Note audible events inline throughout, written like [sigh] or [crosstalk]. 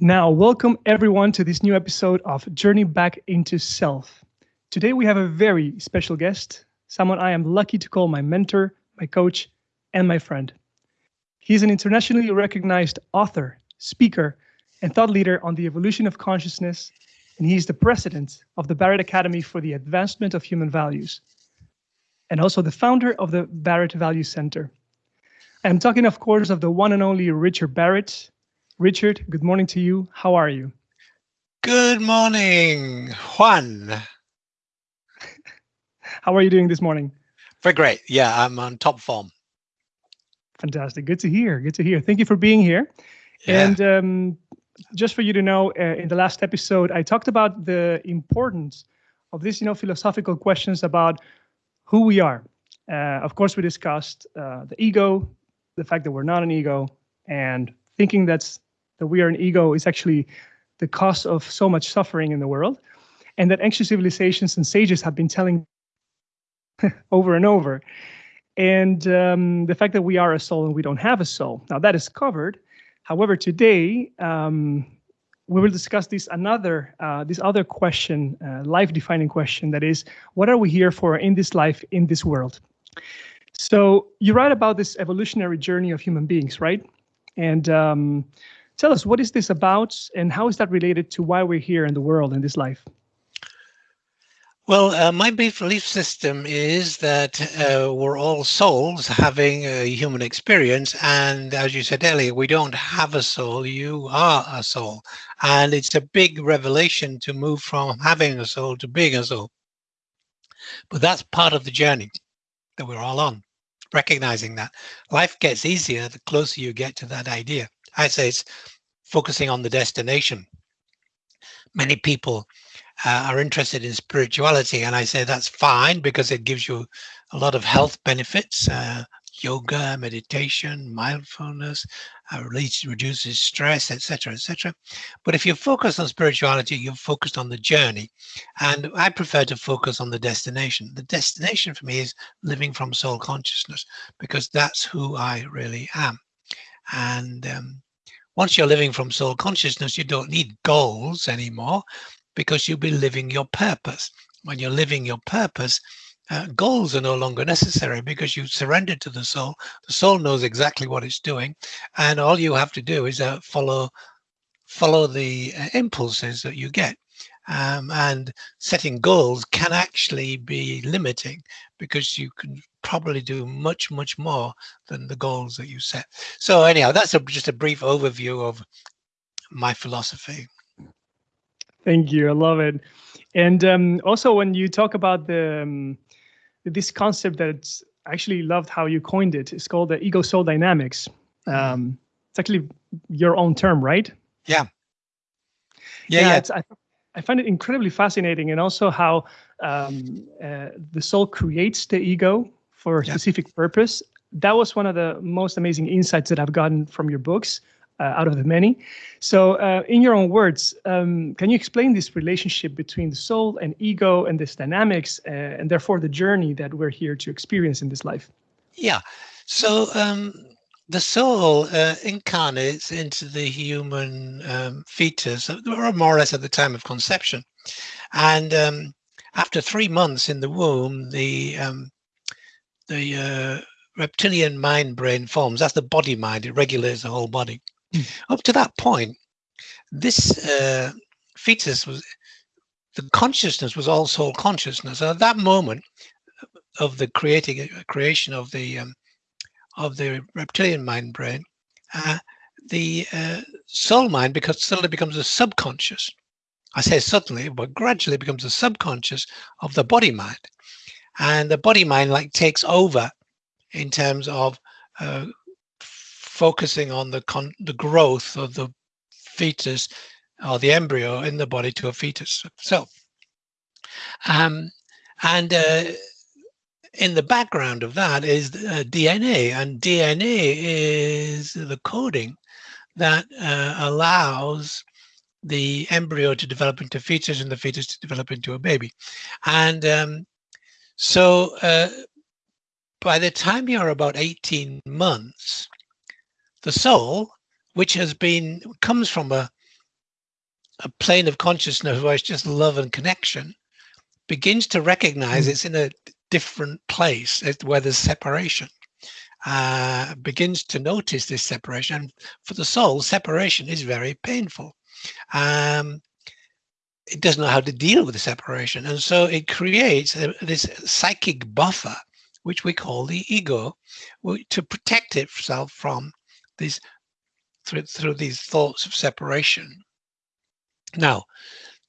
Now, welcome everyone to this new episode of Journey Back into Self. Today we have a very special guest, someone I am lucky to call my mentor, my coach, and my friend. He's an internationally recognized author, speaker, and thought leader on the evolution of consciousness, and he's the president of the Barrett Academy for the Advancement of Human Values, and also the founder of the Barrett Value Center. I'm talking, of course, of the one and only Richard Barrett. Richard, good morning to you. How are you? Good morning, Juan. [laughs] How are you doing this morning? Very great. Yeah, I'm on top form. Fantastic. Good to hear. Good to hear. Thank you for being here. Yeah. And um, just for you to know, uh, in the last episode, I talked about the importance of these, you know, philosophical questions about who we are. Uh, of course, we discussed uh, the ego, the fact that we're not an ego, and thinking that's that we are an ego is actually the cause of so much suffering in the world, and that ancient civilizations and sages have been telling [laughs] over and over. And um, the fact that we are a soul and we don't have a soul. Now that is covered. However, today um, we will discuss this another uh, this other question, uh, life-defining question. That is, what are we here for in this life, in this world? So you write about this evolutionary journey of human beings, right? And um, tell us, what is this about, and how is that related to why we're here in the world in this life? Well, uh, my belief system is that uh, we're all souls having a human experience. And as you said earlier, we don't have a soul, you are a soul. And it's a big revelation to move from having a soul to being a soul. But that's part of the journey that we're all on, recognizing that. Life gets easier the closer you get to that idea. I say it's focusing on the destination. Many people uh, are interested in spirituality. And I say that's fine because it gives you a lot of health benefits, uh, yoga, meditation, mindfulness, uh, reduces stress, etc., etc. But if you focus on spirituality, you're focused on the journey. And I prefer to focus on the destination. The destination for me is living from soul consciousness because that's who I really am. And um, once you're living from soul consciousness, you don't need goals anymore because you'll be living your purpose. When you're living your purpose, uh, goals are no longer necessary because you've surrendered to the soul. The soul knows exactly what it's doing, and all you have to do is uh, follow follow the uh, impulses that you get. Um, and setting goals can actually be limiting because you can probably do much, much more than the goals that you set. So anyhow, that's a, just a brief overview of my philosophy. Thank you. I love it. And um, also, when you talk about the um, this concept that I actually loved how you coined it. It's called the ego soul dynamics. Um, it's actually your own term, right? Yeah. Yeah. yeah, yeah. I, I find it incredibly fascinating, and also how um, uh, the soul creates the ego for a yeah. specific purpose. That was one of the most amazing insights that I've gotten from your books out of the many. So, uh, in your own words, um, can you explain this relationship between the soul and ego and this dynamics, uh, and therefore the journey that we're here to experience in this life? Yeah. So, um, the soul uh, incarnates into the human um, fetus, or more or less at the time of conception. And um, after three months in the womb, the um, the uh, reptilian mind brain forms. That's the body mind. It regulates the whole body. Up to that point, this uh, fetus was the consciousness was all soul consciousness. And at that moment of the creating uh, creation of the um, of the reptilian mind brain, uh, the uh, soul mind because suddenly becomes a subconscious. I say suddenly, but gradually becomes a subconscious of the body mind, and the body mind like takes over in terms of uh, focusing on the con the growth of the fetus or the embryo in the body to a fetus. So, um, and uh, in the background of that is uh, DNA, and DNA is the coding that uh, allows the embryo to develop into fetus and the fetus to develop into a baby. And um, so uh, by the time you're about 18 months, the soul, which has been comes from a a plane of consciousness where it's just love and connection begins to recognize it's in a different place where there's separation. Uh, begins to notice this separation. And for the soul separation is very painful. Um, it doesn't know how to deal with the separation. And so it creates a, this psychic buffer which we call the ego to protect itself from these through, through these thoughts of separation now,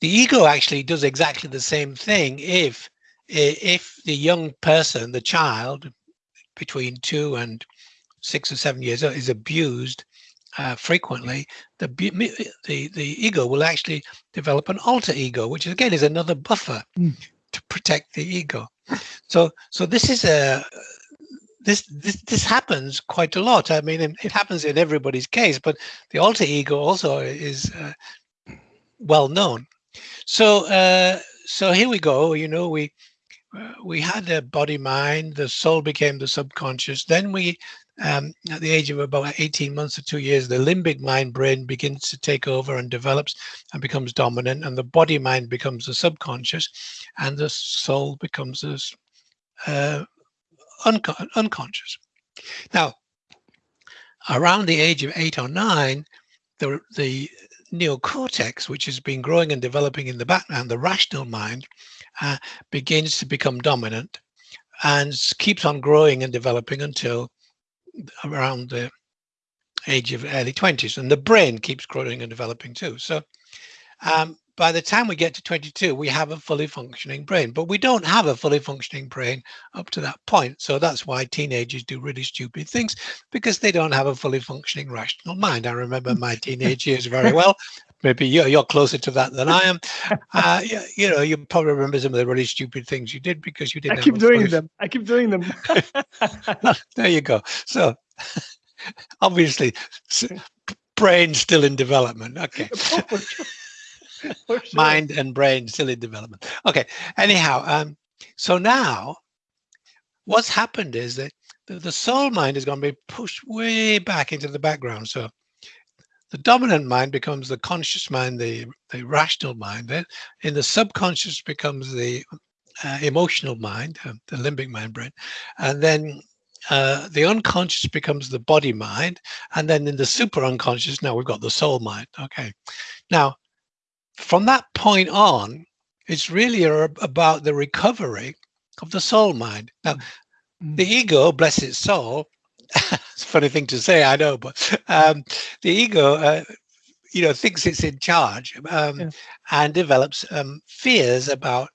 the ego actually does exactly the same thing if if the young person, the child between two and six or seven years old is abused uh, frequently, the, the the ego will actually develop an alter ego, which again is another buffer mm. to protect the ego. So so this is a this, this this happens quite a lot. I mean, it happens in everybody's case, but the alter ego also is uh, well known. So uh, so here we go. You know, we uh, we had the body mind, the soul became the subconscious. Then we, um, at the age of about 18 months or two years, the limbic mind brain begins to take over and develops and becomes dominant, and the body mind becomes the subconscious, and the soul becomes this unconscious. Now, around the age of eight or nine, the the neocortex, which has been growing and developing in the background, the rational mind, uh, begins to become dominant and keeps on growing and developing until around the age of early 20s. And the brain keeps growing and developing too. So um, by the time we get to 22, we have a fully functioning brain, but we don't have a fully functioning brain up to that point. So that's why teenagers do really stupid things because they don't have a fully functioning rational mind. I remember my [laughs] teenage years very well. Maybe you're, you're closer to that than I am. Uh, you, you, know, you probably remember some of the really stupid things you did because you didn't. I keep doing them. I keep doing them. [laughs] there you go. So [laughs] obviously, brain still in development. Okay. [laughs] sure. mind and brain still in development. Okay. Anyhow, um, so now what's happened is that the, the soul mind is going to be pushed way back into the background. So the dominant mind becomes the conscious mind, the, the rational mind. Then in the subconscious becomes the uh, emotional mind, uh, the limbic mind brain. And then uh, the unconscious becomes the body mind. And then in the super unconscious, now we've got the soul mind. Okay. Now, from that point on, it's really about the recovery of the soul mind. Now, mm. the ego, bless its soul, [laughs] it's a funny thing to say, I know, but um, the ego, uh, you know, thinks it's in charge um, yeah. and develops um, fears about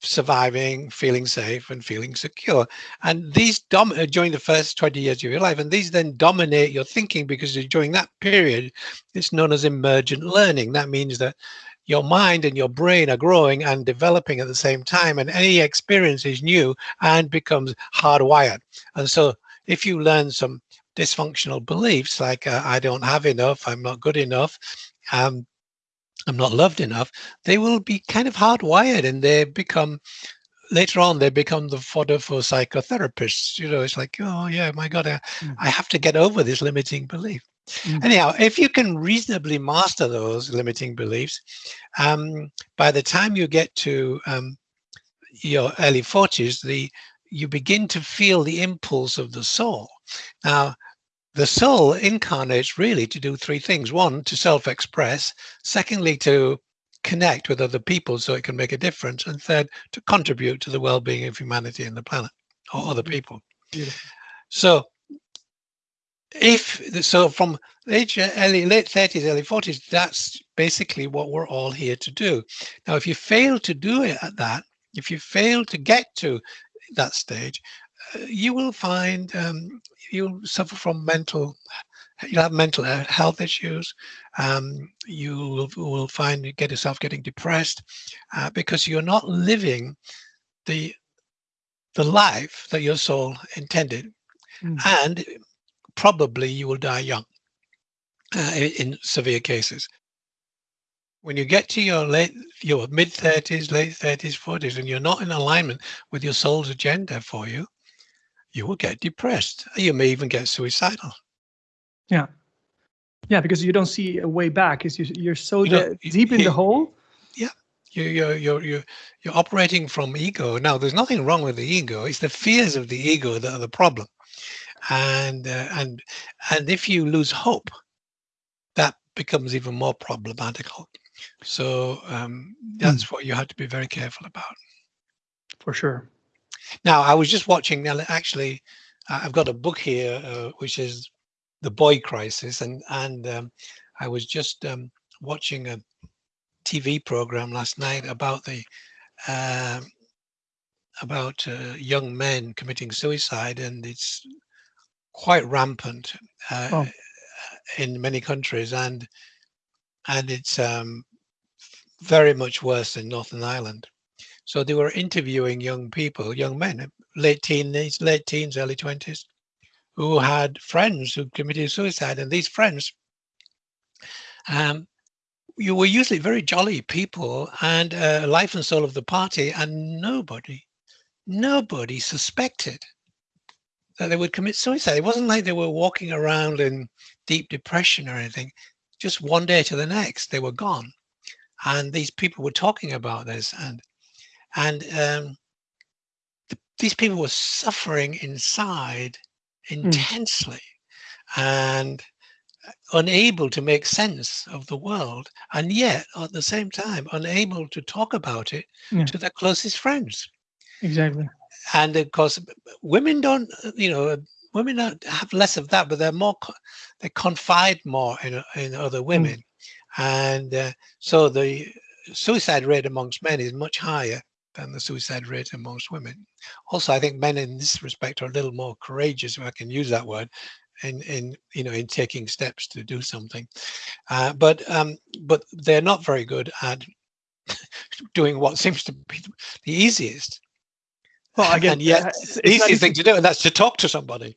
surviving, feeling safe, and feeling secure. And these dom uh, during the first 20 years of your life, and these then dominate your thinking because during that period, it's known as emergent learning. That means that your mind and your brain are growing and developing at the same time and any experience is new and becomes hardwired and so if you learn some dysfunctional beliefs like uh, i don't have enough i'm not good enough um, i'm not loved enough they will be kind of hardwired and they become later on they become the fodder for psychotherapists you know it's like oh yeah my god I, mm. I have to get over this limiting belief Mm. Anyhow, if you can reasonably master those limiting beliefs, um, by the time you get to um, your early 40s, the you begin to feel the impulse of the soul. Now, the soul incarnates really to do three things. One, to self-express. Secondly, to connect with other people so it can make a difference. And third, to contribute to the well-being of humanity and the planet or other people. Beautiful. So if so from age early late 30s early 40s that's basically what we're all here to do now if you fail to do it at that if you fail to get to that stage uh, you will find um, you'll suffer from mental you'll have mental health issues um, you will, will find you get yourself getting depressed uh, because you're not living the the life that your soul intended mm. and probably you will die young uh, in, severe cases. When you get to your late, your mid 30s, late 30s, 40s, and you're not in alignment with your soul's agenda for you, you will get depressed. You may even get suicidal. Yeah. Yeah, because you don't see a way back. Is you're so You know, deep in the hole. Yeah, you you're you're you're you're operating from ego now there's nothing wrong with the ego it's the fears of the ego that are the problem and uh, and and if you lose hope that becomes even more problematical so um that's what you have to be very careful about For sure. Now i was just watching now actually I- i've got a book here uh, which is the boy crisis and and um, i was just um, watching a tv program last night about the um about uh, young men committing suicide and it's quite rampant uh, Oh. in many countries and and it's um, very much worse in northern ireland so they were interviewing young people young men late teens late teens early 20s who had friends who committed suicide and these friends um, you were usually very jolly people and uh, life and soul of the party and nobody nobody suspected that they would commit suicide. It wasn't like they were walking around in deep depression or anything. Just one day to the next they were gone. And these people were talking about this and and um, th- these people were suffering inside intensely and unable to make sense of the world and yet at the same time unable to talk about it Yeah. to their closest friends Exactly. and of course women don't you know women have less of that but they're more they confide more in in other women and uh, so the suicide rate amongst men is much higher than the suicide rate amongst women. Also i think men in this respect are a little more courageous if i can use that word in in you know in taking steps to do something. Uh, but um but they're not very good at [laughs] doing what seems to be the easiest. Well, again and yet it's- the easiest easy- thing to do, and that's to talk to somebody.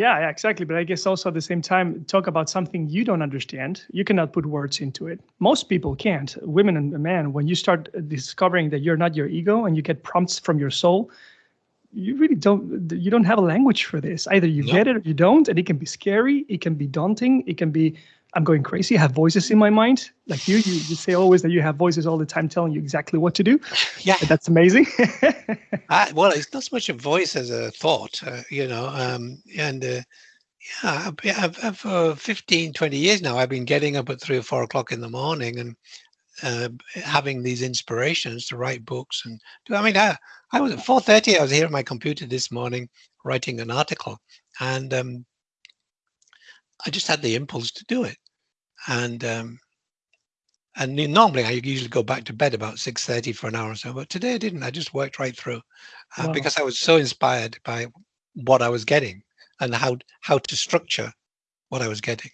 Yeah, yeah, exactly. But I guess also at the same time, talk about something you don't understand. You cannot put words into it. Most people can't. Women and men, when you start discovering that you're not your ego and you get prompts from your soul, you really don't. You don't have a language for this. Either you get it or you don't, and it can be scary. It can be daunting. It can be. I'm going crazy. I have voices in my mind, like you. You, you say always that you have voices all the time telling you exactly what to do. [laughs] Yeah, That's amazing. [laughs] I, well, it's not so much a voice as a thought, uh, you know. Um, and uh, yeah, I've, I've, I've, for 15, 20 years now, I've been getting up at three or four o'clock in the morning and uh, having these inspirations to write books. And do I mean, I, I was at 4:30. I was here at my computer this morning writing an article, and um, I just had the impulse to do it. And um, and normally I usually go back to bed about 6:30 for an hour or so, but today I didn't. I just worked right through uh, Wow. because I was so inspired by what I was getting and how how to structure what I was getting.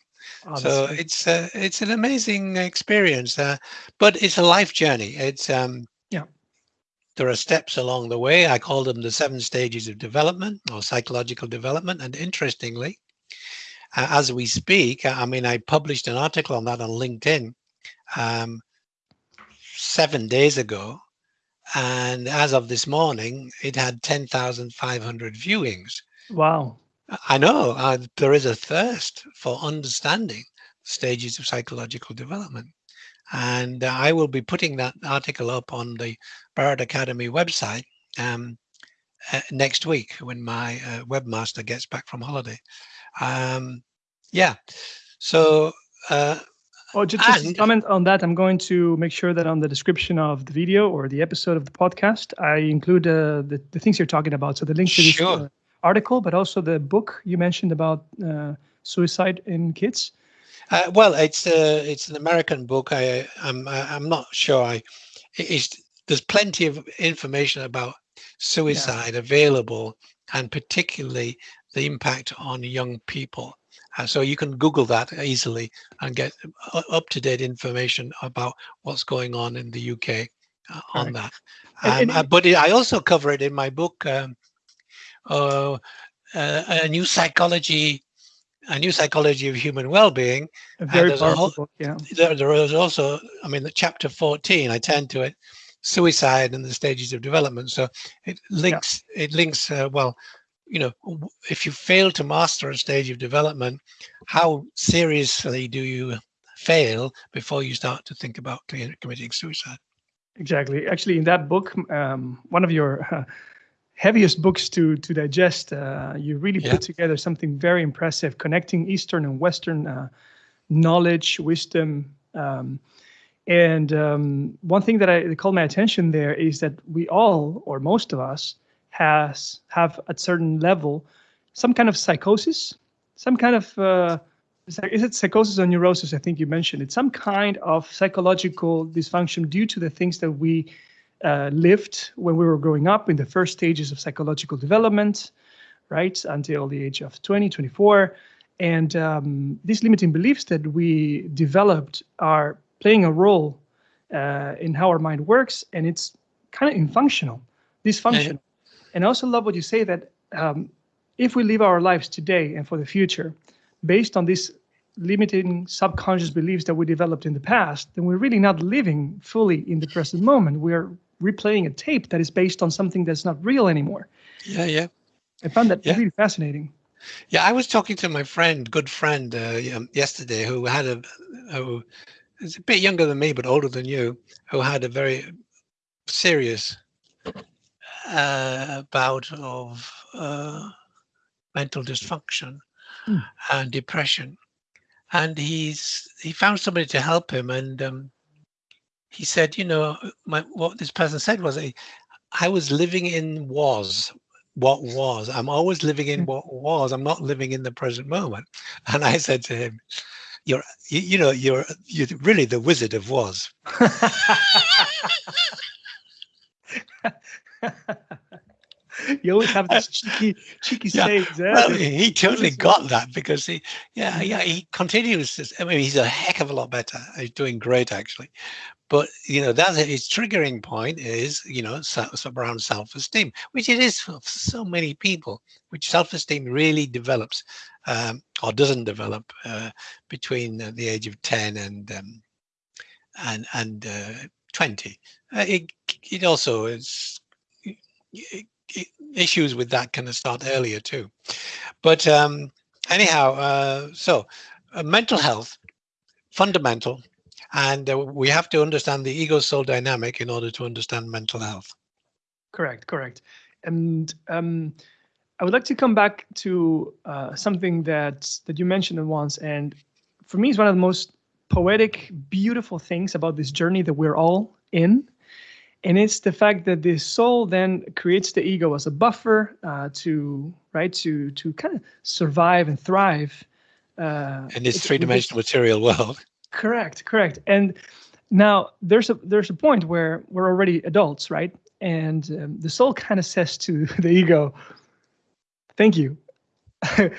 Oh, so great. it's uh, it's an amazing experience, uh, but it's a life journey. It's um, Yeah. There are steps along the way. I call them the seven stages of development or psychological development. And interestingly, uh, as we speak, I mean, I published an article on that on LinkedIn um, seven days ago. And as of this morning, it had 10,500 viewings. wow. I know uh, there is a thirst for understanding stages of psychological development. And uh, I will be putting that article up on the Barrett Academy website um, uh, next week when my uh, webmaster gets back from holiday. Um, yeah. So, uh, Oh, just, just And- comment on that, I'm going to make sure that on the description of the video or the episode of the podcast, I include uh, the, the things you're talking about. So the link to this Sure. uh, article, but also the book you mentioned about uh, suicide in kids. Uh, well, it's uh, it's an American book. I I'm I'm not sure. I it- it's there's plenty of information about suicide available, and particularly the impact on young people. Uh, so you can Google that easily and get up to date information about what's going on in the UK uh, on that. Um, uh, it- but I also cover it in my book. Um, uh, uh, a new psychology, a new psychology of human well-being, very there's powerful whole- book. Yeah. there, there is also, I mean, the chapter 14, I tend to it, suicide and the stages of development. So it links, it links, uh, well, you know, if you fail to master a stage of development, how seriously do you fail before you start to think about committing suicide? Exactly. Actually, in that book, um, one of your uh, heaviest books to to digest, uh, you really yeah. put together something very impressive, connecting Eastern and Western uh, knowledge, wisdom. Um, and um, one thing that I called my attention there is that we all, or most of us, has have at certain level some kind of psychosis, some kind of uh, is it psychosis or neurosis? I think you mentioned it. Some kind of psychological dysfunction due to the things that we uh, lived when we were growing up in the first stages of psychological development, right, until the age of 20, 24. And um, these limiting beliefs that we developed are playing a role uh, in how our mind works, and it's kind of infunctional, dysfunctional. And I also love what you say that um, if we live our lives today and for the future, based on these limiting subconscious beliefs that we developed in the past, then we're really not living fully in the present moment. We're replaying a tape that is based on something that's not real anymore. Yeah, yeah. I found that yeah. really fascinating. Yeah, I was talking to my friend, good friend, uh, um, yesterday, who had a, who is a bit younger than me, but older than you, who had a very serious uh, bout of uh, mental dysfunction mm. and depression. And he's he found somebody to help him, and um, he said, you know, my, what this person said was, I, I was living in was what was. I'm always living in hmm. what was. I'm not living in the present moment. [laughs] And I said to him, "You're, you, you know, you're you're really the wizard of was." [laughs] [laughs] you always have this cheeky, cheeky yeah. sayings. Eh? Well, he totally got that because he, yeah, yeah, he continues. This, I mean, he's a heck of a lot better. He's doing great actually, but you know that his triggering point is you know around self-esteem, which it is for so many people. Which self-esteem really develops um, or doesn't develop uh, between the age of ten and um, and and uh, twenty. Uh, it it also is issues with that of start earlier too. But um, anyhow, uh, so uh, mental health, fundamental, and uh, we have to understand the ego soul dynamic in order to understand mental health. Correct, correct. And um, I would like to come back to uh, something that that you mentioned once, and for me, it's one of the most poetic, beautiful things about this journey that we're all in and it's the fact that the soul then creates the ego as a buffer uh, to right to to kind of survive and thrive uh, in this three-dimensional material world. [laughs] Correct, correct. And now there's a there's a point where we're already adults, right? And um, the soul kind of says to [laughs] the ego, "Thank you, [laughs]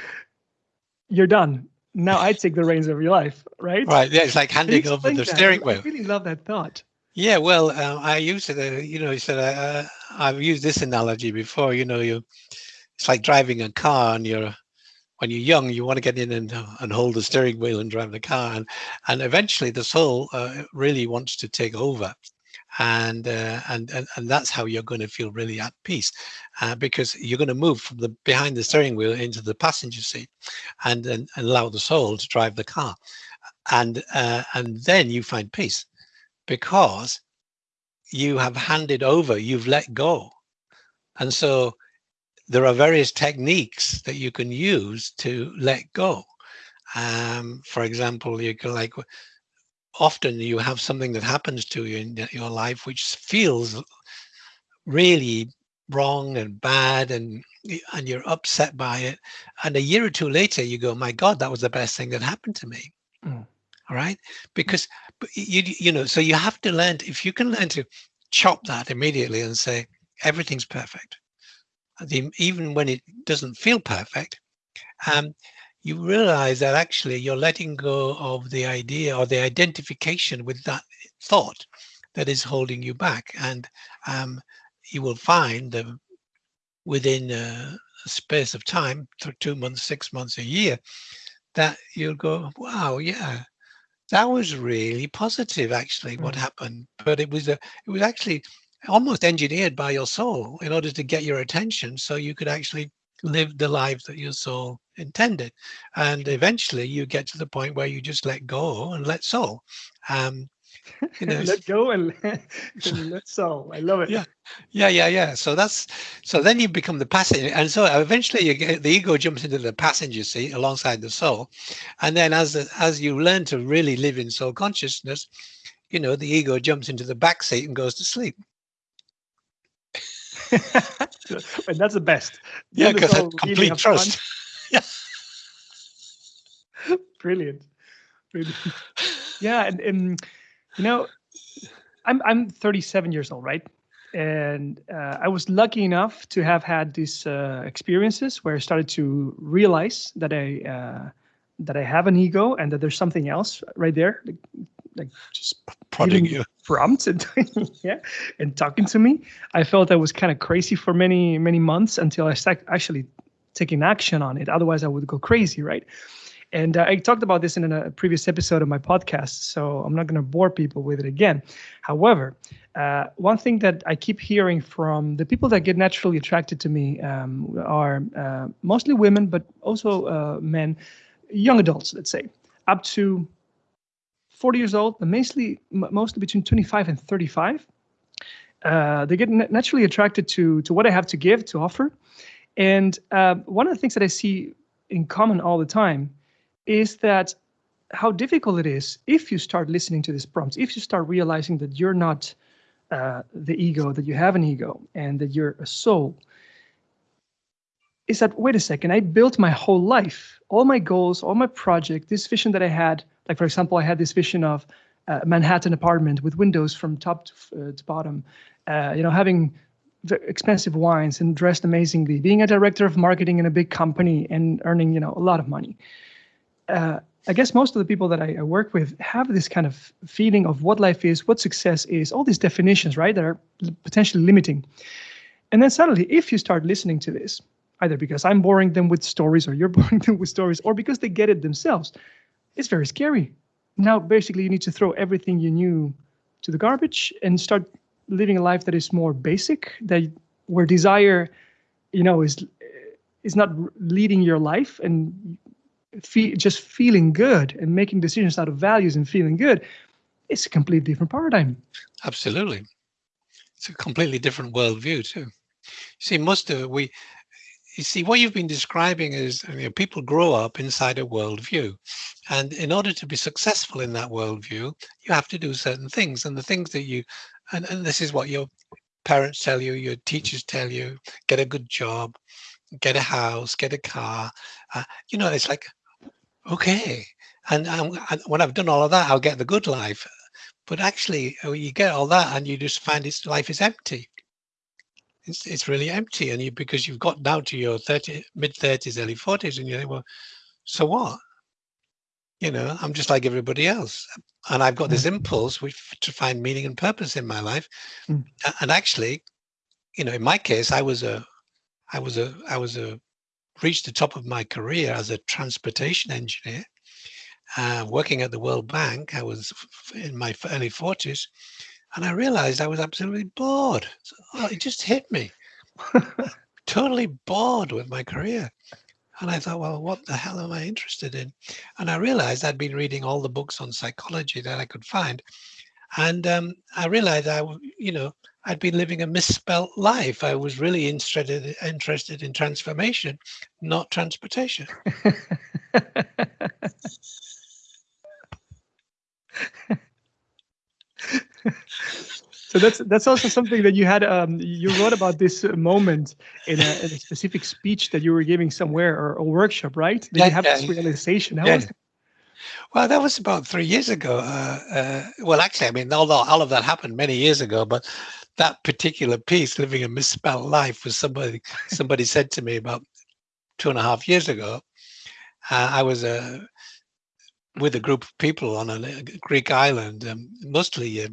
you're done. Now I take the reins of your life." Right? Right. Yeah, it's like handing over the that? steering wheel. I really love that thought. Yeah, well, uh, I used it. Uh, you know, you said uh, I've used this analogy before. You know, you it's like driving a car, and you're when you're young, you want to get in and and hold the steering wheel and drive the car, and and eventually the soul uh, really wants to take over, and uh, and and and that's how you're going to feel really at peace, uh, because you're going to move from the behind the steering wheel into the passenger seat, and and, and allow the soul to drive the car, and and then you find peace because you have handed over, you've let go. And so there are various techniques that you can use to let go. Um, for example, you can like often you have something that happens to you in your life which feels really wrong and bad and and you're upset by it and a year or two later you go my god that was the best thing that happened to me mm. all right because you you know so you have to learn if you can learn to chop that immediately and say everything's perfect the, even when it doesn't feel perfect um, you realize that actually you're letting go of the idea or the identification with that thought that is holding you back. And um, you will find that within a, a space of time two months six months a year that you'll go wow yeah that was really positive actually what mm. happened but it was a it was actually almost engineered by your soul in order to get your attention so you could actually live the life that your soul intended. And eventually you get to the point where you just let go and let soul. Um, know, [laughs] let go and, [laughs] [laughs] let soul. I love it. Yeah, yeah, yeah, yeah. So that's so then you become the passenger, and so eventually you get the ego jumps into the passenger seat alongside the soul, and then as as you learn to really live in soul consciousness, you know the ego jumps into the back seat and goes to sleep. and that's the best. Yeah, because complete trust. yeah. Brilliant. Brilliant. Yeah, and, and you know, I'm I'm 37 years old, right? And uh, I was lucky enough to have had these uh, experiences where I started to realize that I uh, that I have an ego and that there's something else right there, like, like just prodding you, prompts and [laughs] yeah, and talking to me. I felt I was kind of crazy for many many months until I started actually taking action on it. Otherwise, I would go crazy, right? And uh, I talked about this in a previous episode of my podcast, so I'm not going to bore people with it again. However, uh, one thing that I keep hearing from the people that get naturally attracted to me um, are uh, mostly women, but also uh, men, young adults, let's say, up to 40 years old, but mostly mostly between 25 and 35. Uh, they get naturally attracted to to what I have to give, to offer, and uh, one of the things that I see in common all the time is that how difficult it is if you start listening to these prompts, if you start realizing that you're not uh, the ego, that you have an ego, and that you're a soul, is that, wait a second, I built my whole life, all my goals, all my project, this vision that I had, like for example, I had this vision of a Manhattan apartment with windows from top to, uh, to bottom, uh, you know, having expensive wines and dressed amazingly, being a director of marketing in a big company and earning, you know, a lot of money uh, I guess most of the people that I, I, work with have this kind of feeling of what life is, what success is, all these definitions, right, that are potentially limiting. And then suddenly, if you start listening to this, either because I'm boring them with stories or you're [laughs] boring them with stories, or because they get it themselves, it's very scary. Now, basically, you need to throw everything you knew to the garbage and start living a life that is more basic, that where desire, you know, is is not leading your life and fe- just feeling good and making decisions out of values and feeling good, it's a completely different paradigm. Absolutely. It's a completely different worldview too. You see, most of we, you see, what you've been describing is you know, people grow up inside a worldview. And in order to be successful in that worldview, you have to do certain things. And the things that you, and, and this is what your parents tell you, your teachers tell you, get a good job, get a house, get a car. Uh, you know, it's like okay. And, um, and when I've done all of that, I'll get the good life. But actually, uh, you get all that and you just find its life is empty. It's, it's really empty. And you, because you've got now to your 30, mid 30s, early 40s, and you think, well, so what? You know, I'm just like everybody else. And I've got this mm. impulse which, to find meaning and purpose in my life. Mm. And actually, you know, in my case, I was a, I was a, I was a reached the top of my career as a transportation engineer, uh, working at the World Bank. I was in my early 40s, and I realized I was absolutely bored. So, oh, it just hit me. [laughs] totally bored with my career. And I thought, well, what the hell am I interested in? And I realized I'd been reading all the books on psychology that I could find. And um, I realized I, you know, I'd been living a misspelt life. I was really interested interested in transformation, not transportation. [laughs] so that's that's also something that you had um, you wrote about this moment in a, in a, specific speech that you were giving somewhere or a workshop right did yeah, you have yeah, this realization How yeah. Well, that was about three years ago. Uh, uh, well, actually, I mean, all, all of that happened many years ago, but that particular piece, living a misspelled life, was somebody somebody said to me about two and a half years ago. Uh, I was uh, with a group of people on a Greek island, um, mostly uh,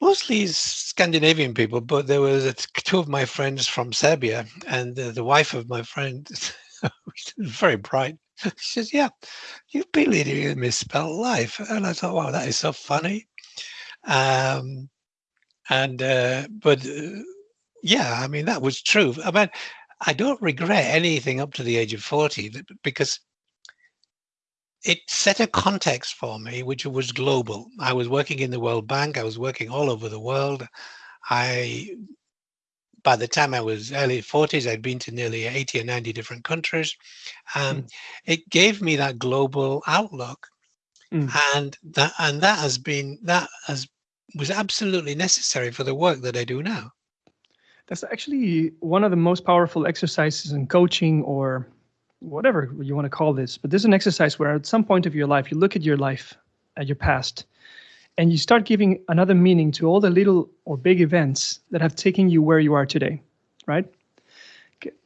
mostly Scandinavian people, but there was two of my friends from Serbia, and the wife of my friend, [laughs] very bright. She says, "Yeah, you've been leading a misspelled life," and I thought, "Wow, that is so funny." Um, and uh, but uh, yeah, I mean that was true. I mean, I don't regret anything up to the age of 40 because it set a context for me which was global. I was working in the World Bank. I was working all over the world. I, by the time I was early 40s, I'd been to nearly 80 or 90 different countries. Um, mm. It gave me that global outlook, mm. and that and that has been that has was absolutely necessary for the work that I do now. That's actually one of the most powerful exercises in coaching or whatever you want to call this. But there's an exercise where at some point of your life, you look at your life, at your past, and you start giving another meaning to all the little or big events that have taken you where you are today, right?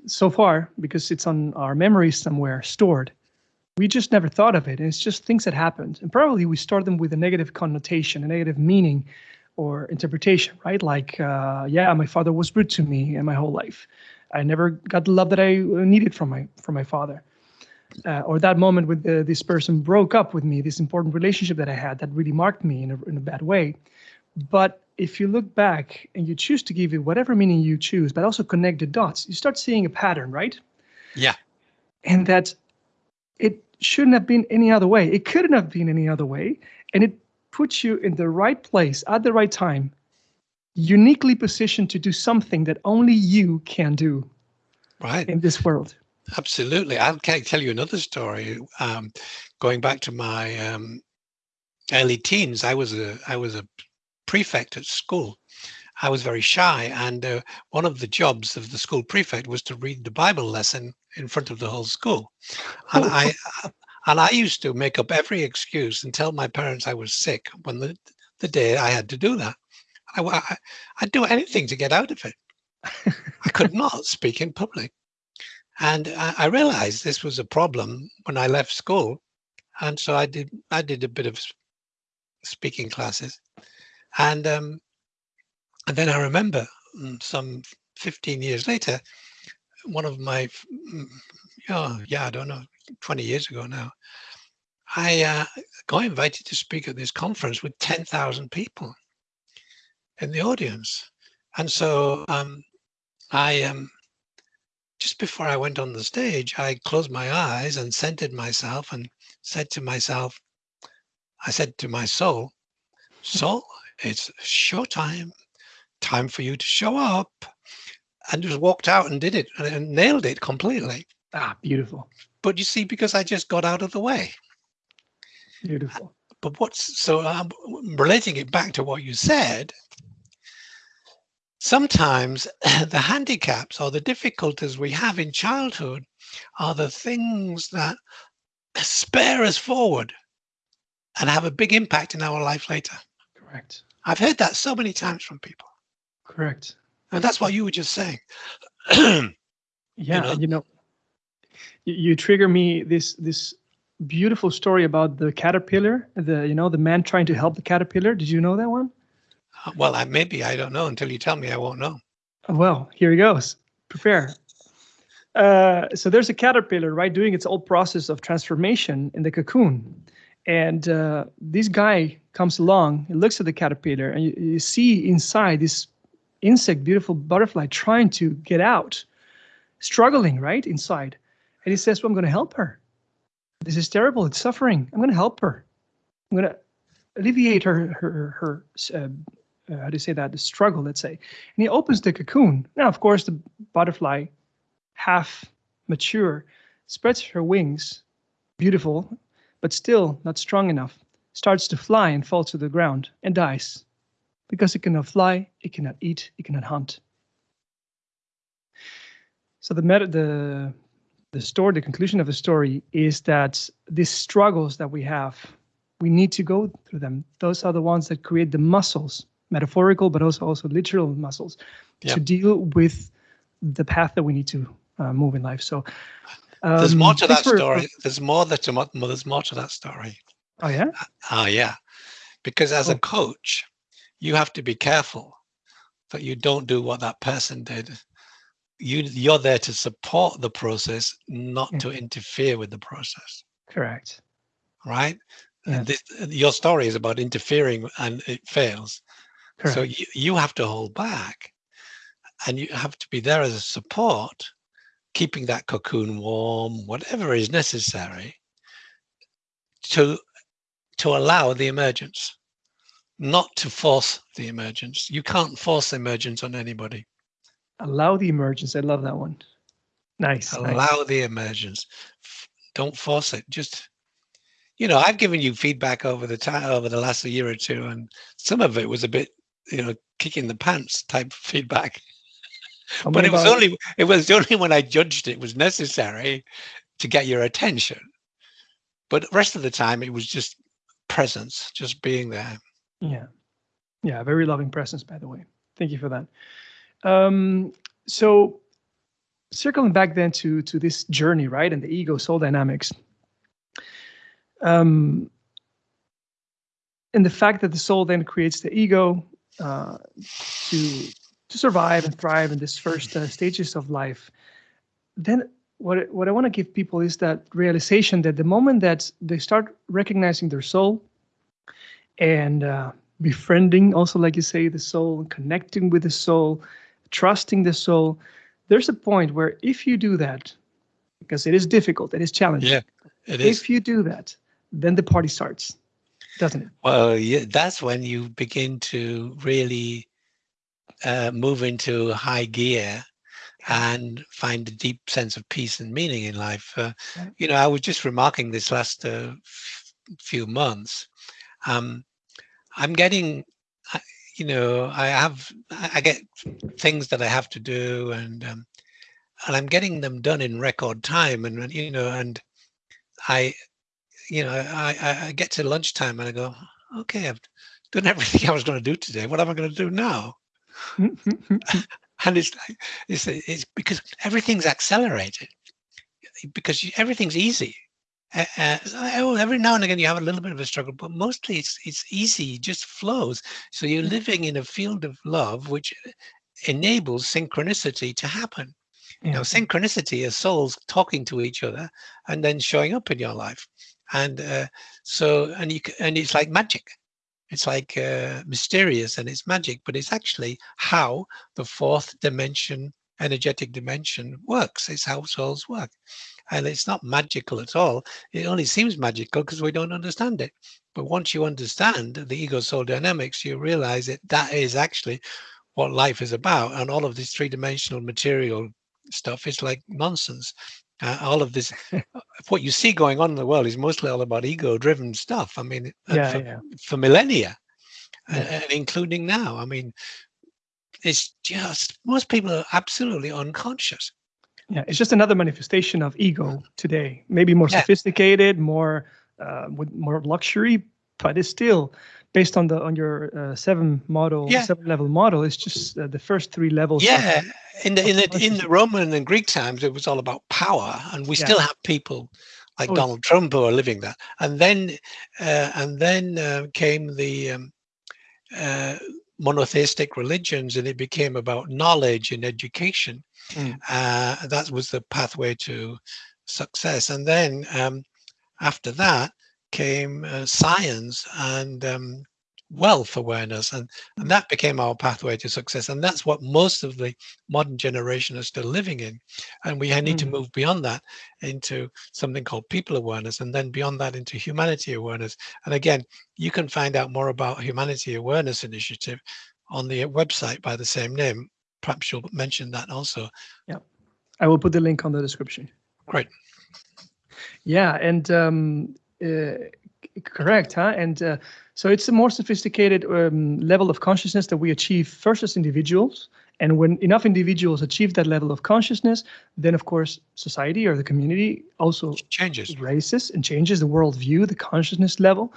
So far, because it's on our memories somewhere stored, we just never thought of it. And it's just things that happened. And probably we start them with a negative connotation, a negative meaning or interpretation, right? Like, uh, yeah, my father was rude to me in my whole life. I never got the love that I needed from my from my father. Uh, or that moment when the, this person broke up with me, this important relationship that I had that really marked me in a, in a bad way. But if you look back and you choose to give it whatever meaning you choose, but also connect the dots, you start seeing a pattern, right? Yeah. And that it shouldn't have been any other way. It couldn't have been any other way. And it puts you in the right place at the right time, uniquely positioned to do something that only you can do right in this world. Absolutely. I'll tell you another story. Um, going back to my um, early teens, I was a I was a prefect at school. I was very shy, and uh, one of the jobs of the school prefect was to read the Bible lesson in front of the whole school. And I and I used to make up every excuse and tell my parents I was sick when the, the day I had to do that. I, I, I'd do anything to get out of it. I could [laughs] not speak in public. And I, I, realized this was a problem when I left school. And so I did I did a bit of speaking classes. And um, and then I remember mm, some 15 years later, one of my, mm, oh, yeah, I don't know, 20 years ago now, I uh, got invited to speak at this conference with 10,000 people in the audience. And so um, I, um, just before I went on the stage, I closed my eyes and centered myself and said to myself, I said to my soul, soul, it's showtime, time for you to show up. And just walked out and did it and nailed it completely. Ah, beautiful. But you see, because I just got out of the way. Beautiful. But what's so I'm relating it back to what you said. Sometimes [coughs] the handicaps or the difficulties we have in childhood are the things that [coughs] spare us forward and have a big impact in our life later. Correct. I've heard that so many times from people. Correct. And that's what you were just saying. [clears throat] yeah, you know, you know you, trigger me this this beautiful story about the caterpillar the you know the man trying to help the caterpillar. Did you know that one? Uh, well I, maybe i don't know. Until you tell me i won't know. Well here he goes. Prepare. Uh, so there's a caterpillar right doing its old process of transformation in the cocoon. And uh, this guy comes along He looks at the caterpillar and you, you see inside this insect beautiful butterfly trying to get out struggling right inside and he says, well, I'm going to help her. This is terrible. It's suffering. I'm going to help her. I'm going to alleviate her, her, her, uh, uh, how do you say that? The struggle, let's say. And he opens the cocoon. Now, of course, the butterfly, half mature, spreads her wings, beautiful, but still not strong enough, starts to fly and falls to the ground and dies because it cannot fly, it cannot eat, it cannot hunt. So the, the the story, the conclusion of the story is that these struggles that we have, we need to go through them. Those are the ones that create the muscles, metaphorical, but also also literal muscles, to deal with the path that we need to uh, move in life. So um, there's more to that story. there's more that to, there's more to that story. Oh yeah. Oh uh, yeah, because as oh. a coach, you have to be careful that you don't do what that person did. You you're there to support the process not to mm-hmm. interfere with the process. Correct. Right? This, your story is about interfering and it fails. Correct. so you, you have to hold back and you have to be there as a support keeping that cocoon warm, whatever is necessary to to allow the emergence, not to force the emergence. You can't force emergence on anybody. Allow the emergence. I love that one. Nice. Allow nice. the emergence. Don't force it. Just you know, I've given you feedback over the time over the last year or two, and some of it was a bit, you know, kicking the pants type feedback. but it was only it was only when I judged it was necessary to get your attention. But the rest of the time it was just presence, just being there. Yeah. Yeah, very loving presence, by the way. Thank you for that. Um, so circling back then to to this journey, right, and the ego soul dynamics. Um, and the fact that the soul then creates the ego uh, to to survive and thrive in this first uh, stages of life. Then what what I want to give people is that realization that the moment that they start recognizing their soul and uh, befriending, also like you say, the soul, connecting with the soul, trusting the soul, there's a point where if you do that, because it is difficult, it is challenging. Yeah, it is. If you do that, then the party starts, doesn't it? Well, yeah, that's when you begin to really uh, move into high gear and find a deep sense of peace and meaning in life. Uh, you know, I was just remarking this last uh, few months. Um, I'm getting, you know, I have, I get things that I have to do, and um, and I'm getting them done in record time, and you know, and I, you know, I I get to lunchtime and I go, okay, I've done [laughs] everything I was going to do today. What am I going to do now? [laughs] and it's it's, it's because everything's accelerated because everything's easy oh, every now and again you have a little bit of a struggle but mostly it's it's easy it just flows. So you're living in a field of love which enables synchronicity to happen. Yeah. you know synchronicity is souls talking to each other and then showing up in your life. And uh, so and you and it's like magic. It's like uh, mysterious and it's magic, but it's actually how the fourth dimension, energetic dimension works. It's how souls work. And it's not magical at all. It only seems magical because we don't understand it. But once you understand the ego soul dynamics, you realize that that is actually what life is about. And all of this three dimensional material stuff is like nonsense. Uh, all of this, [laughs] what you see going on in the world is mostly all about ego-driven stuff. I mean, yeah, for, yeah. for, millennia, yeah. and including now. I mean, it's just most people are absolutely unconscious. Yeah, it's just another manifestation of ego today. Maybe more sophisticated, more uh, with more luxury, but it's still based on the on your uh, seven model, yeah. seven level model. It's just uh, the first three levels. Yeah, in the in the in the Roman and Greek times, it was all about power, and we yeah. still have people like oh, Donald Trump who are living that. And then uh, and then uh, came the um, uh, monotheistic religions, and it became about knowledge and education. Mm. that was the pathway to success. And then um, after that came uh, science and um, wealth awareness and, and that became our pathway to success and that's what most of the modern generation are still living in. And we need mm. to move beyond that into something called people awareness and then beyond that into humanity awareness. And again you can find out more about humanity awareness initiative on the website by the same name. Perhaps you'll mention that also. Yeah i will put the link on the description. Great. Yeah and um uh, correct huh? And uh, so it's a more sophisticated um, level of consciousness that we achieve first as individuals. And when enough individuals achieve that level of consciousness, then of course society or the community also changes, raises and changes the worldview, the consciousness level.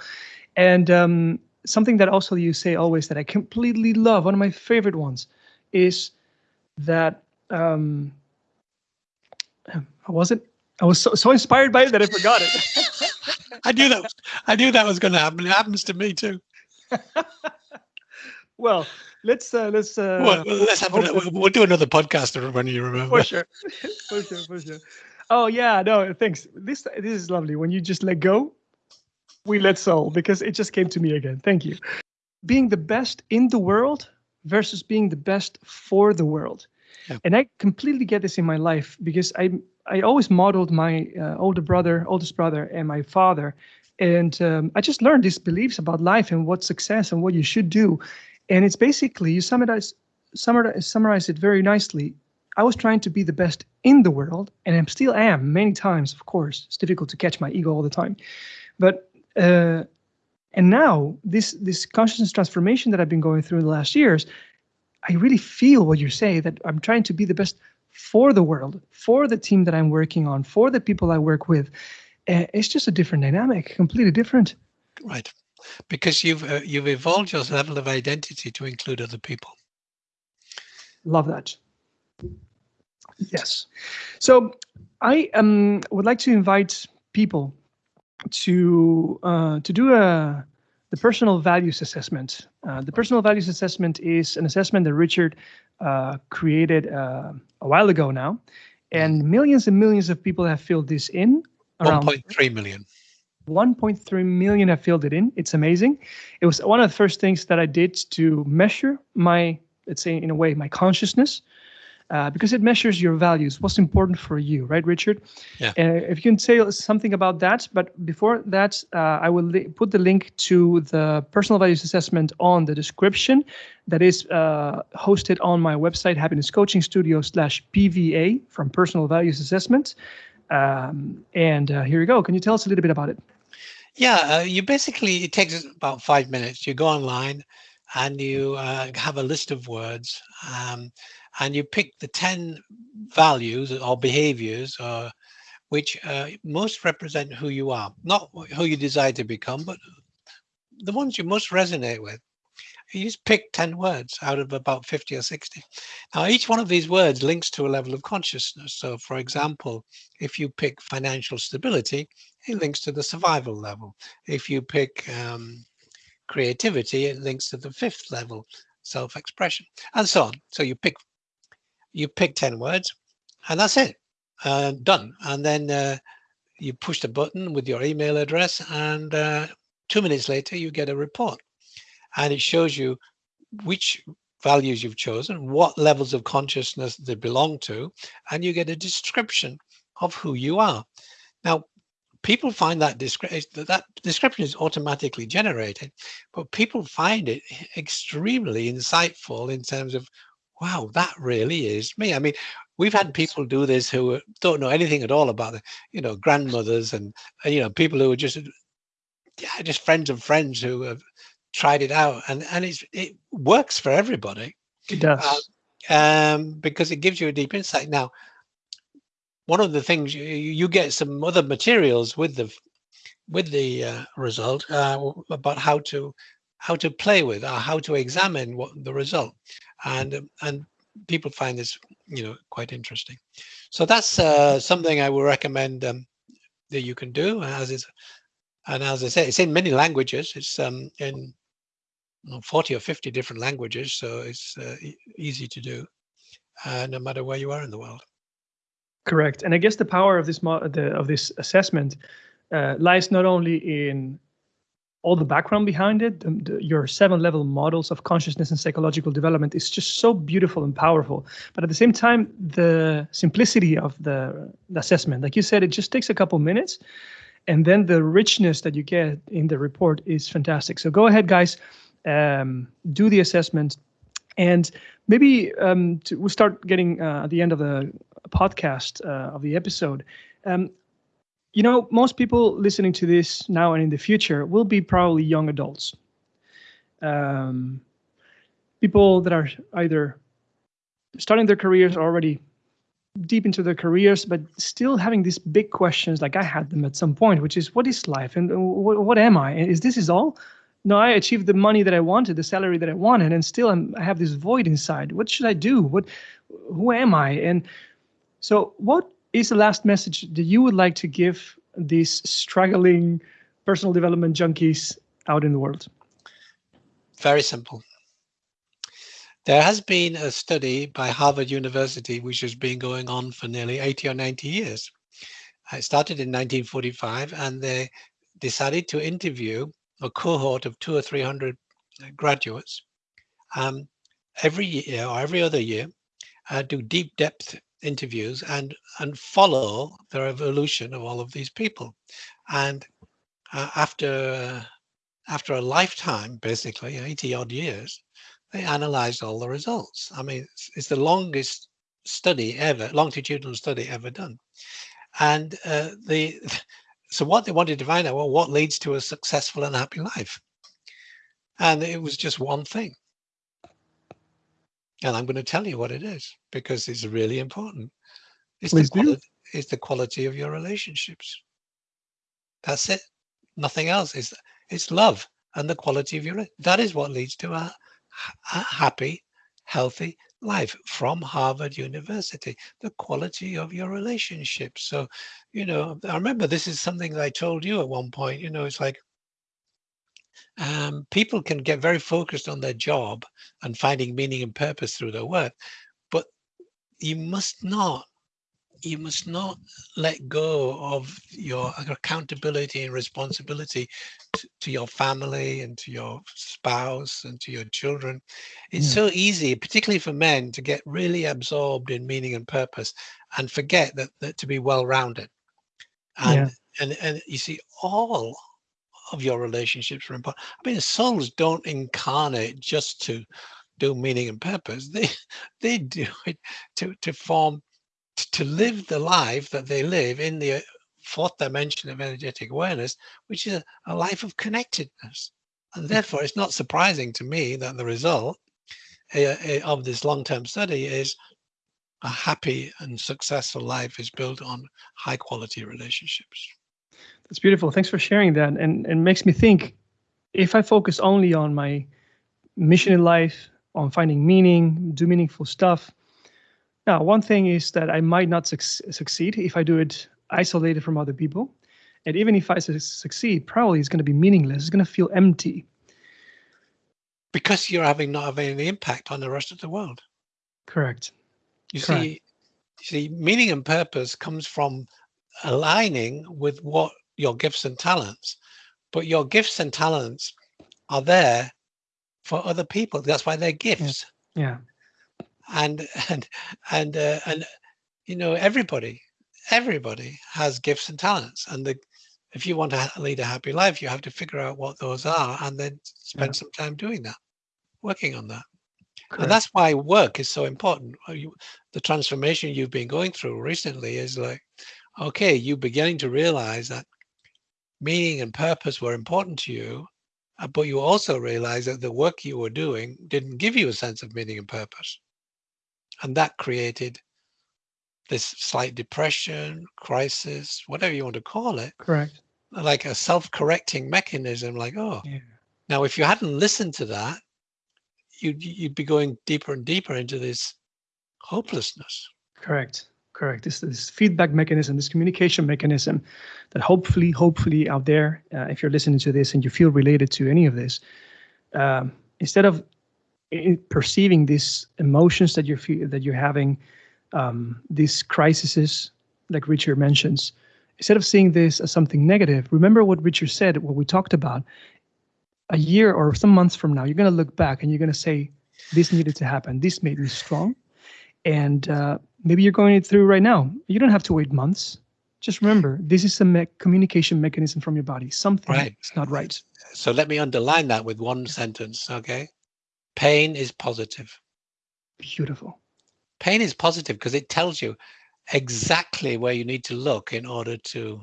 And um, something that also you say always that I completely love, one of my favorite ones, is that um, how was it? I was so, so inspired by it that I forgot it. [laughs] I knew that. I knew that was going to happen. It happens to me too. [laughs] well, let's uh, let's uh, well, let's have a, we'll, we'll do another podcast when you remember. For sure, [laughs] for sure, for sure. Oh yeah, no, thanks. This this is lovely. When you just let go, we let soul because it just came to me again. Thank you. Being the best in the world versus being the best for the world. Yeah. And I completely get this in my life because I I always modeled my uh, older brother, oldest brother, and my father, and um, I just learned these beliefs about life and what success and what you should do, and it's basically you summarize summarize summarize it very nicely. I was trying to be the best in the world, and I still am many times. Of course, it's difficult to catch my ego all the time, but uh, and now this this consciousness transformation that I've been going through in the last years, I really feel what you say that I'm trying to be the best for the world, for the team that I'm working on, for the people I work with. Uh, it's just a different dynamic, completely different. Right, because you've uh, you've evolved your level of identity to include other people. Love that. Yes. So I um, would like to invite people to uh, to do a the personal values assessment. Uh, the personal values assessment is an assessment that Richard uh, created uh, a while ago now, and millions and millions of people have filled this in. 1.3 million. 1.3 million have filled it in. It's amazing. It was one of the first things that I did to measure my, let's say, in a way, my consciousness uh, because it measures your values, what's important for you, right, Richard? Yeah. Uh, if you can say something about that, but before that, uh, I will put the link to the personal values assessment on the description that is uh, hosted on my website, Happiness Coaching Studio slash PVA from Personal Values Assessment. Um, and uh, here you go. Can you tell us a little bit about it? Yeah, uh, you basically, it takes about five minutes. You go online and you have a list of words. Um, and you pick the 10 values or behaviors uh, which uh, most represent who you are, not who you desire to become, but the ones you most resonate with. You just pick 10 words out of about 50 or 60. Now, each one of these words links to a level of consciousness. So, for example, if you pick financial stability, it links to the survival level. If you pick um, creativity, it links to the fifth level, self-expression, and so on. So you pick you pick 10 words and that's it uh, done. And then uh, you push the button with your email address and uh, two minutes later you get a report. And it shows you which values you've chosen what levels of consciousness they belong to and you get a description of who you are. Now people find that description that description is automatically generated but people find it extremely insightful in terms of wow, that really is me. I mean, we've had people do this who don't know anything at all about the, you know, grandmothers and, you know, people who are just, yeah, just friends of friends who have tried it out and, and it's, it works for everybody. It does. Uh, um, because it gives you a deep insight. Now, one of the things you, you get some other materials with the with the uh, result uh, about how to how to play with or how to examine what the result. And um, and people find this you know quite interesting. So that's uh, something i would recommend um, that you can do. As is and as i say it's in many languages. It's um in 40 or 50 different languages. So it's uh, easy to do uh, no matter where you are in the world. Correct. And i guess the power of this the, of this assessment uh, lies not only in all the background behind it, the, the, your seven level models of consciousness and psychological development is just so beautiful and powerful. But at the same time, the simplicity of the, the assessment, like you said, it just takes a couple minutes. And then the richness that you get in the report is fantastic. So go ahead, guys, um, do the assessment. And maybe um, to, we'll start getting uh, at the end of the podcast uh, of the episode. Um, you know, most people listening to this now and in the future will be probably young adults. Um, people that are either starting their careers or already deep into their careers, but still having these big questions like I had them at some point, which is what is life and what, what am I? Is this is all? No, I achieved the money that I wanted, the salary that I wanted, and still I'm, I have this void inside. What should I do? What, who am I? And so, what is the last message that you would like to give these struggling personal development junkies out in the world? Very simple. There has been a study by Harvard University, which has been going on for nearly 80 or 90 years. It started in 1945, and they decided to interview a cohort of two or 300 graduates um, every year or every other year uh, do deep depth interviews and and follow the evolution of all of these people. And uh, after after a lifetime basically 80 odd years they analyzed all the results. I mean it's, it's the longest study ever longitudinal study ever done. And uh, the [laughs] so what they wanted to find out well what leads to a successful and happy life? And it was just one thing and I'm going to tell you what it is because it's really important. It's Please the, do. quality, it's the quality of your relationships. That's it. Nothing else. It's, it's love and the quality of your. That is what leads to a, a happy, healthy life from Harvard University. The quality of your relationships. So, you know, I remember this is something I told you at one point. You know, it's like um, people can get very focused on their job and finding meaning and purpose through their work, but you must not you must not let go of your accountability and responsibility to, to, your family and to your spouse and to your children. It's yeah. so easy, particularly for men, to get really absorbed in meaning and purpose and forget that, that to be well-rounded. And, yeah. and and you see, all of your relationships are important. I mean, souls don't incarnate just to do meaning and purpose. [laughs] They they do it to to form to live the life that they live in the fourth dimension of energetic awareness, which is a, life of connectedness. And mm. therefore, it's not surprising to me that the result uh, of this long-term study is a happy and successful life is built on high quality relationships. That's beautiful. Thanks for sharing that. And and makes me think if I focus only on my mission in life, on finding meaning, do meaningful stuff. Now, one thing is that I might not su succeed if I do it isolated from other people. And even if I su succeed, probably it's going to be meaningless. It's going to feel empty. Because you're having not having any impact on the rest of the world. Correct. You Correct. see, you see, meaning and purpose comes from aligning with what your gifts and talents, but your gifts and talents are there for other people. That's why they're gifts. Yeah. yeah. And and and uh, and you know everybody everybody has gifts and talents, and the if you want to lead a happy life, you have to figure out what those are and then spend yeah. some time doing that, working on that. Correct. And that's why work is so important. The transformation you've been going through recently is like, okay, you're beginning to realize that meaning and purpose were important to you, uh, but you also realized that the work you were doing didn't give you a sense of meaning and purpose. And that created this slight depression, crisis, whatever you want to call it. Correct. Like a self-correcting mechanism, like, oh, yeah. now if you hadn't listened to that, you'd, you'd be going deeper and deeper into this hopelessness. Correct correct. This this feedback mechanism, this communication mechanism, that hopefully, hopefully out there, uh, if you're listening to this and you feel related to any of this, um, instead of perceiving these emotions that you're that you're having, um, these crises, like Richard mentions, instead of seeing this as something negative, remember what Richard said, what we talked about. A year or some months from now, you're going to look back and you're going to say, "This needed to happen. This made me strong." And uh, maybe you're going through right now. You don't have to wait months. Just remember, this is a me communication mechanism from your body. Something right. is not right. So let me underline that with one sentence, okay? Pain is positive. Beautiful. Pain is positive because it tells you exactly where you need to look in order to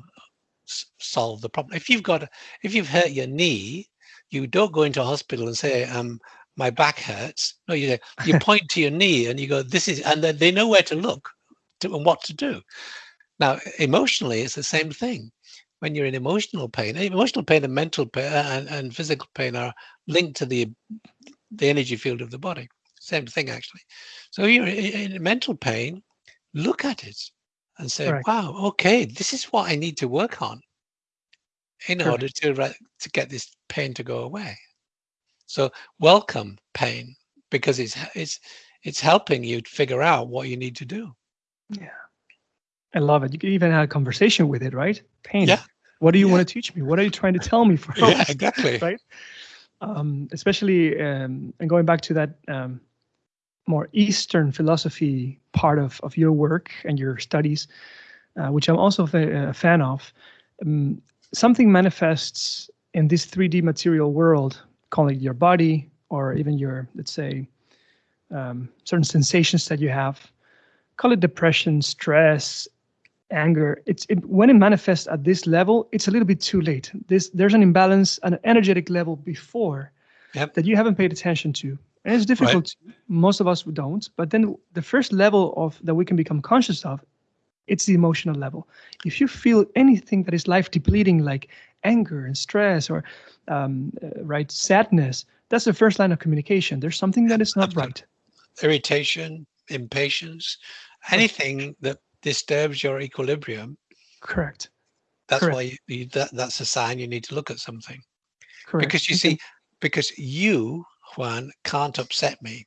solve the problem. If you've got, if you've hurt your knee, you don't go into a hospital and say, um, my back hurts. No, you [laughs] you point to your knee and you go, this is, and then they know where to look to, and what to do. Now, emotionally, it's the same thing. When you're in emotional pain, emotional pain and mental pain uh, and, and physical pain are linked to the the energy field of the body. Same thing, actually. So you're in mental pain, look at it and say, right. wow, okay, this is what I need to work on in order to, uh, to get this pain to go away. So welcome pain because it's it's it's helping you figure out what you need to do. Yeah. I love it. You can even have a conversation with it, right? Pain. Yeah. What do you yeah. want to teach me? What are you trying to tell me? For [laughs] yeah, exactly. [laughs] right. Um, especially um, and going back to that um, more Eastern philosophy part of, of your work and your studies, uh, which I'm also a, a fan of, um, something manifests in this 3D material world, call it your body or even your, let's say, um, certain sensations that you have, call it depression, stress, anger. It's it, when it manifests at this level, it's a little bit too late. This there's an imbalance, an energetic level before Yep. that you haven't paid attention to. And it's difficult. to- Most of us don't. But then the first level of that we can become conscious of, it's the emotional level. If you feel anything that is life depleting, like anger and stress or um, uh, right sadness, that's the first line of communication. There's something that is not right. Irritation, impatience, anything that disturbs your equilibrium. Correct. That's Correct. why you, you, that, that's a sign you need to look at something. Correct. Because you Okay. see, because you, Juan, can't upset me.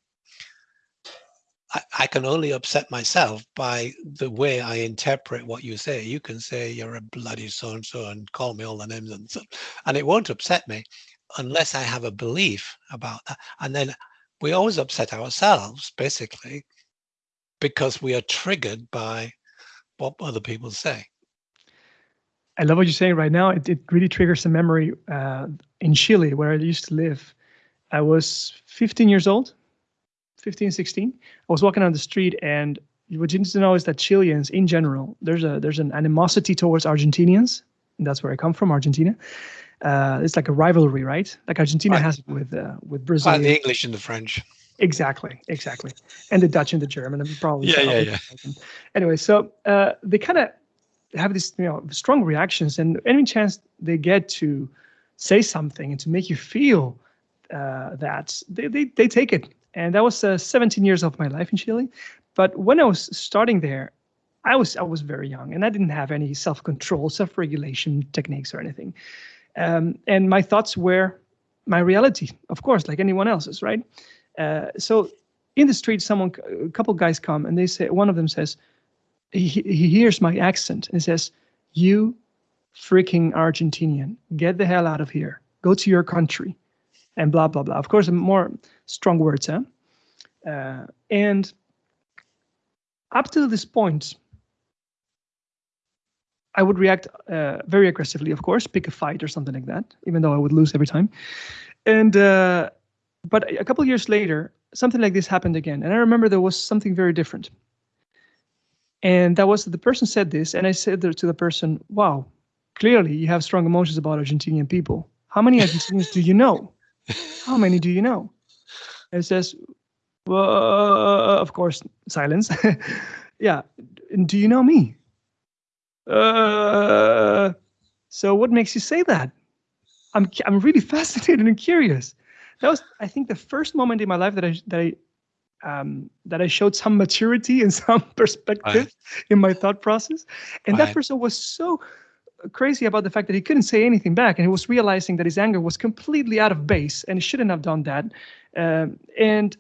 I, I can only upset myself by the way I interpret what you say. You can say you're a bloody so and so and call me all the names and so, and it won't upset me unless I have a belief about that. And then we always upset ourselves basically because we are triggered by what other people say. I love what you're saying right now. It, it really triggers a memory uh, in Chile, where I used to live. I was 15 years old, 15, 16. I was walking on the street, and what you need to know is that Chileans, in general, there's a there's an animosity towards Argentinians. And that's where I come from, Argentina. Uh, it's like a rivalry, right? Like Argentina Right. has it with uh, with Brazil. Like the English and the French. Exactly, exactly. And the Dutch and the German, and probably. Yeah, yeah, American. Anyway, so uh, they kind of have these you know, strong reactions, and any chance they get to say something and to make you feel uh, that they, they they take it. And that was uh, 17 years of my life in Chile. But when I was starting there, I was I was very young, and I didn't have any self-control, self-regulation techniques or anything. Um, and my thoughts were my reality, of course, like anyone else's, right? Uh, so in the street, someone, a couple guys come and they say, one of them says, he, he hears my accent and says, "You freaking Argentinian, get the hell out of here. Go to your country," and blah blah blah. Of course, more strong words, huh? Uh, and up to this point, I would react uh, very aggressively, of course, pick a fight or something like that, even though I would lose every time. And uh, but a couple years later, something like this happened again, and I remember there was something very different. And that was the person said this, and I said to the person, "Wow, clearly you have strong emotions about Argentinian people. How many Argentinians do you know? How many do you know?" And it says, "Well, of course, silence. [laughs] yeah, do you know me?" Uh, so what makes you say that? I'm I'm really [laughs] fascinated and curious. That was, I think, the first moment in my life that I that I um, that I showed some maturity and [laughs] some perspective in my thought process. And that person was so crazy about the fact that he couldn't say anything back, and he was realizing that his anger was completely out of base, and he shouldn't have done that. Um, and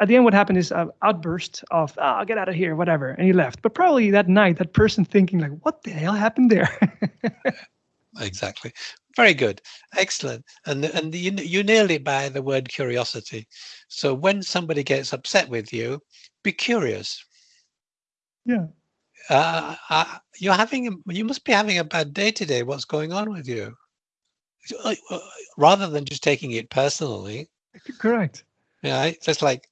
at the end, what happened is an outburst of "Ah, get out of here," whatever, and he left. But probably that night, that person thinking like, "What the hell happened there?" [laughs] exactly very good excellent and and you, you nailed it by the word curiosity so when somebody gets upset with you be curious yeah. Uh, uh, you're having a- you must be having a bad day today. What's going on with you? Uh, rather than just taking it personally. Correct. yeah it's just like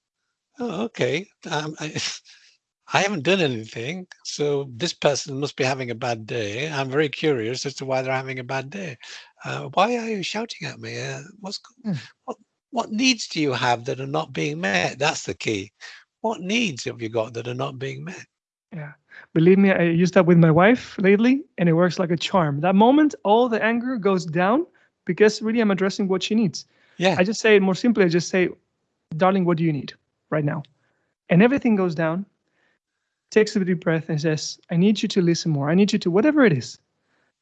oh, okay. Um, I, [laughs] I haven't done anything so this person must be having a bad day. I'm very curious as to why they're having a bad day. Uh, why are you shouting at me? Uh, what's Hmm. what what needs do you have that are not being met? That's the key. What needs have you got that are not being met? Yeah. Believe me, I used that with my wife lately, and it works like a charm. That moment, all the anger goes down because really I'm addressing what she needs. yeah I just say it more simply. I just say, darling, what do you need right now? And everything goes down, takes a deep breath, and says, I need you to listen more. I need you to whatever it is.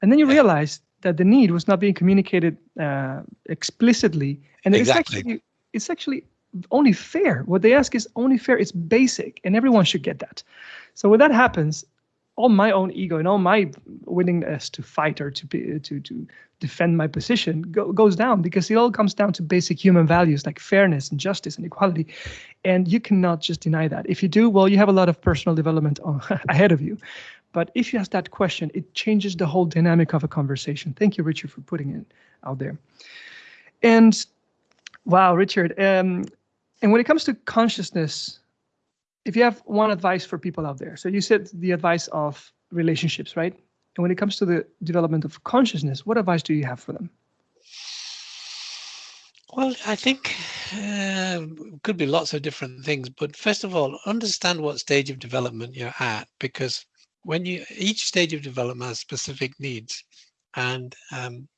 And then you Yeah. realize that the need was not being communicated uh, explicitly. And it's actually, it's actually only fair. What they ask is only fair. It's basic, and everyone should get that. So when that happens, all my own ego and all my willingness to fight or to be, to to defend my position go, goes down because it all comes down to basic human values like fairness and justice and equality and you cannot just deny that if you do well you have a lot of personal development on, [laughs] ahead of you but if you ask that question it changes the whole dynamic of a conversation thank you richard for putting it out there and wow richard um, and when it comes to consciousness if you have one advice for people out there so you said the advice of relationships right and when it comes to the development of consciousness, what advice do you have for them? Well, I think uh, could be lots of different things, but first of all, understand what stage of development you're at, because when you each stage of development has specific needs, and um,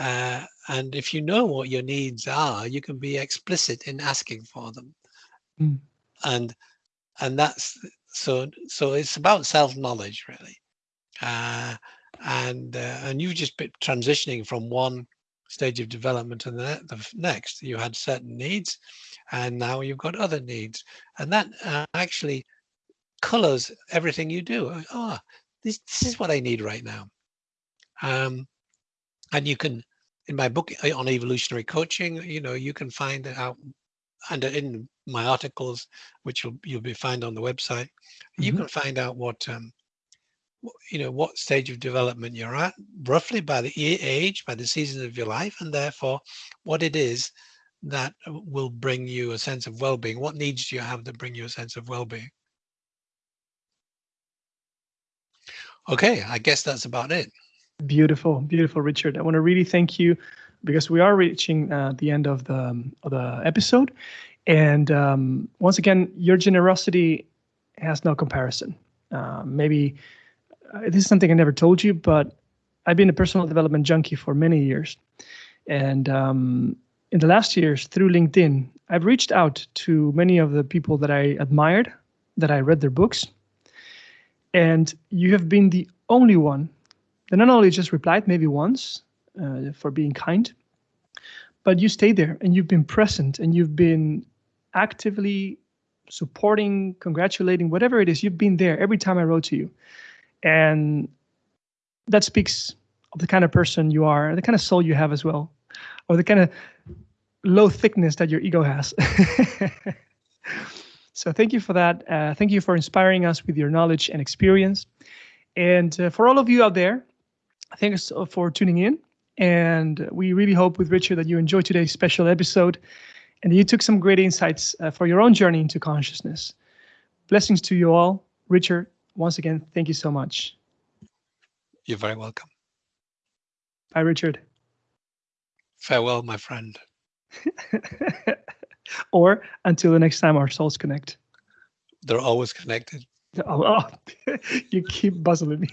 uh, and if you know what your needs are, you can be explicit in asking for them, mm. and and that's so so it's about self knowledge really uh, and uh, and you just been transitioning from one stage of development to the, the, next. You had certain needs, and now you've got other needs, and that uh, actually colors everything you do. Oh, this this is what I need right now. Um, and you can, in my book uh, on evolutionary coaching, you know, you can find out, and in my articles, which you'll you'll be find on the website, mm -hmm. you mm-hmm. can find out what um, you know what stage of development you're at roughly by the age by the season of your life and therefore what it is that uh, will bring you a sense of well-being what needs do you have that bring you a sense of well-being okay i guess that's about it beautiful beautiful richard i want to really thank you because we are reaching uh, the end of the um, of the episode and um, once again your generosity has no comparison uh, maybe uh, this is something I never told you, but I've been a personal development junkie for many years. And um, in the last years, through LinkedIn, I've reached out to many of the people that I admired, that I read their books. And you have been the only one that not only just replied maybe once uh, for being kind, but you stayed there and you've been present and you've been actively supporting, congratulating, whatever it is, you've been there every time I wrote to you. And that speaks of the kind of person you are, the kind of soul you have as well, or the kind of low thickness that your ego has. [laughs] so thank you for that. Uh, thank you for inspiring us with your knowledge and experience. And uh, for all of you out there, thanks for tuning in. And we really hope with Richard that you enjoyed today's special episode and you took some great insights uh, for your own journey into consciousness. Blessings to you all. Richard, once again, thank you so much. You're very welcome. Bye, Richard. Farewell, my friend. [laughs] or until the next time our souls connect. They're always connected. [laughs] Oh, oh [laughs] you keep buzzing me.